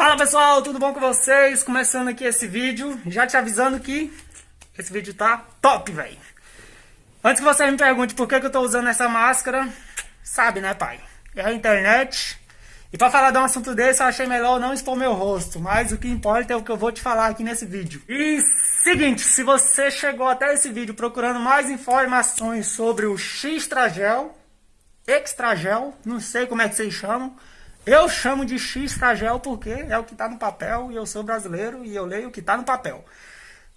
Fala pessoal, tudo bom com vocês? Começando aqui esse vídeo, já te avisando que esse vídeo tá top, velho. Antes que você me pergunte por que, que eu tô usando essa máscara, sabe né pai? É a internet. E pra falar de um assunto desse, eu achei melhor não expor meu rosto, mas o que importa é o que eu vou te falar aqui nesse vídeo. E seguinte, se você chegou até esse vídeo procurando mais informações sobre o X-Tragel, Extragel, não sei como é que vocês chamam, eu chamo de X-Tragel porque é o que está no papel e eu sou brasileiro e eu leio o que está no papel.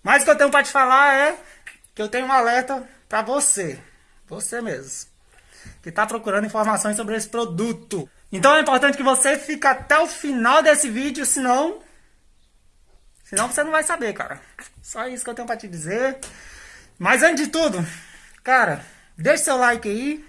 Mas o que eu tenho para te falar é que eu tenho um alerta para você, você mesmo, que está procurando informações sobre esse produto. Então é importante que você fique até o final desse vídeo, senão... Senão você não vai saber, cara. Só isso que eu tenho para te dizer. Mas antes de tudo, cara, deixe seu like aí.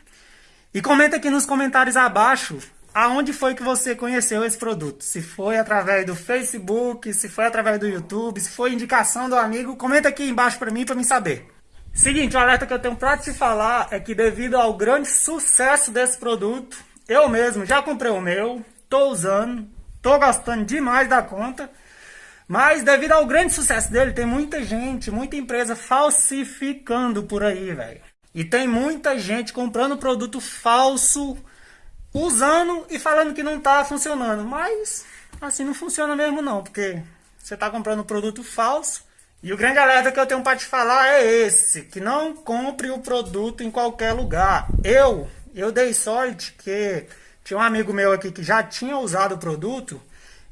E comenta aqui nos comentários abaixo aonde foi que você conheceu esse produto. Se foi através do Facebook, se foi através do YouTube, se foi indicação do amigo, comenta aqui embaixo para mim para me saber. Seguinte, o alerta que eu tenho para te falar é que devido ao grande sucesso desse produto, eu mesmo já comprei o meu, tô usando, tô gostando demais da conta, mas devido ao grande sucesso dele, tem muita gente, muita empresa falsificando por aí, velho. E tem muita gente comprando produto falso, usando e falando que não está funcionando. Mas assim não funciona mesmo não, porque você está comprando produto falso. E o grande alerta que eu tenho para te falar é esse, que não compre o produto em qualquer lugar. Eu, eu dei sorte que tinha um amigo meu aqui que já tinha usado o produto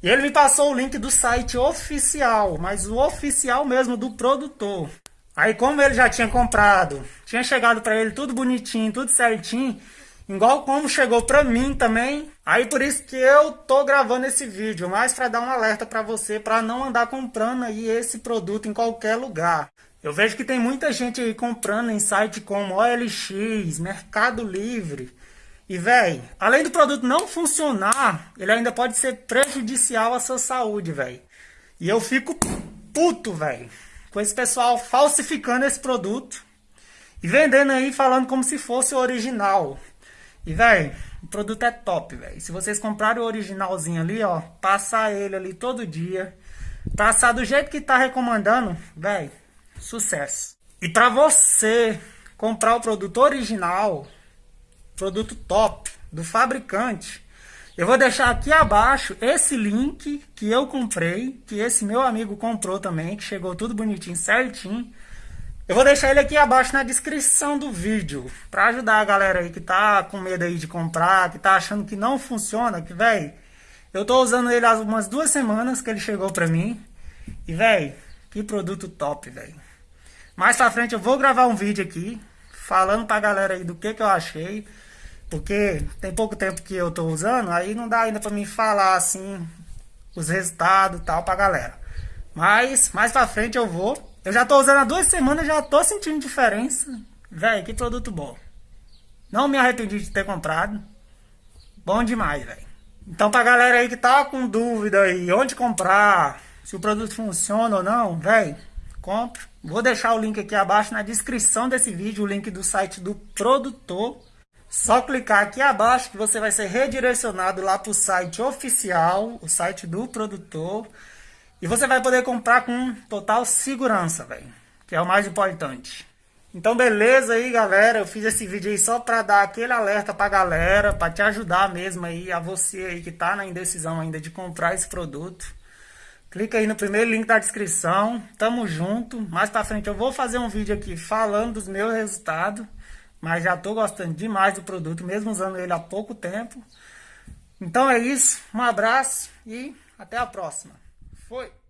e ele me passou o link do site oficial, mas o oficial mesmo do produtor. Aí como ele já tinha comprado, tinha chegado para ele tudo bonitinho, tudo certinho, Igual como chegou pra mim também. Aí por isso que eu tô gravando esse vídeo. Mas pra dar um alerta pra você. Pra não andar comprando aí esse produto em qualquer lugar. Eu vejo que tem muita gente aí comprando em site como OLX, Mercado Livre. E, velho, além do produto não funcionar, ele ainda pode ser prejudicial à sua saúde, velho. E eu fico puto, velho, com esse pessoal falsificando esse produto e vendendo aí falando como se fosse o original. E, velho, o produto é top, velho. Se vocês comprarem o originalzinho ali, ó, passar ele ali todo dia, passar do jeito que tá recomendando, velho, sucesso. E pra você comprar o produto original, produto top, do fabricante, eu vou deixar aqui abaixo esse link que eu comprei, que esse meu amigo comprou também, que chegou tudo bonitinho, certinho. Eu vou deixar ele aqui abaixo na descrição do vídeo, para ajudar a galera aí que tá com medo aí de comprar, que tá achando que não funciona, que, velho, eu tô usando ele há umas duas semanas que ele chegou pra mim, e, velho, que produto top, velho. Mais pra frente eu vou gravar um vídeo aqui, falando pra galera aí do que que eu achei, porque tem pouco tempo que eu tô usando, aí não dá ainda pra mim falar, assim, os resultados e tal pra galera. Mas, mais pra frente eu vou eu já tô usando há duas semanas, já tô sentindo diferença. Velho, que produto bom. Não me arrependi de ter comprado. Bom demais, velho. Então pra galera aí que tá com dúvida aí, onde comprar, se o produto funciona ou não, velho, compre. Vou deixar o link aqui abaixo na descrição desse vídeo, o link do site do produtor. Só clicar aqui abaixo que você vai ser redirecionado lá para o site oficial, o site do produtor. E você vai poder comprar com total segurança, velho. Que é o mais importante. Então beleza aí, galera. Eu fiz esse vídeo aí só pra dar aquele alerta pra galera. Pra te ajudar mesmo aí, a você aí que tá na indecisão ainda de comprar esse produto. Clica aí no primeiro link da descrição. Tamo junto. Mais pra frente eu vou fazer um vídeo aqui falando dos meus resultados. Mas já tô gostando demais do produto, mesmo usando ele há pouco tempo. Então é isso. Um abraço e até a próxima. Foi.